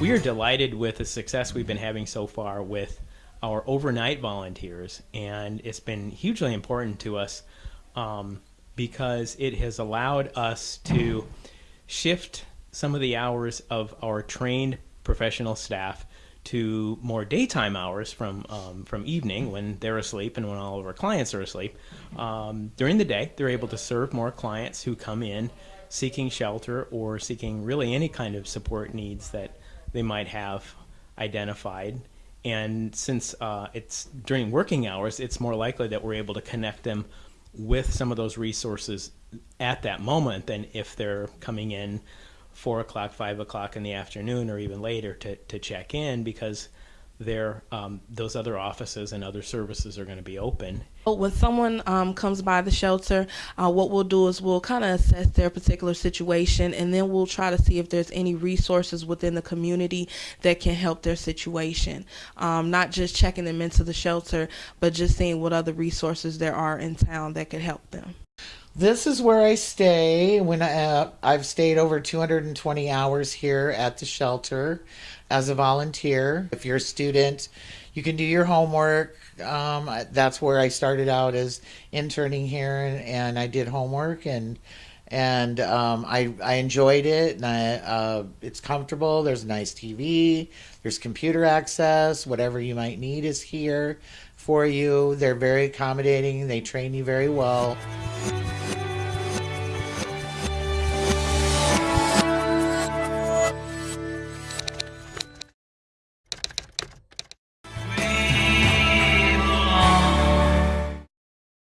we are delighted with the success we've been having so far with our overnight volunteers, and it's been hugely important to us um, because it has allowed us to shift some of the hours of our trained professional staff to more daytime hours from um, from evening when they're asleep and when all of our clients are asleep. Um, during the day, they're able to serve more clients who come in seeking shelter or seeking really any kind of support needs that they might have identified. And since uh, it's during working hours, it's more likely that we're able to connect them with some of those resources at that moment than if they're coming in four o'clock, five o'clock in the afternoon, or even later to, to check in because there um, those other offices and other services are going to be open. When someone um, comes by the shelter, uh, what we'll do is we'll kind of assess their particular situation and then we'll try to see if there's any resources within the community that can help their situation. Um, not just checking them into the shelter, but just seeing what other resources there are in town that could help them. This is where I stay when I, uh, I've stayed over 220 hours here at the shelter as a volunteer. If you're a student, you can do your homework. Um, that's where I started out as interning here, and, and I did homework and and um, I I enjoyed it. And I, uh, it's comfortable. There's a nice TV. There's computer access. Whatever you might need is here for you. They're very accommodating. They train you very well.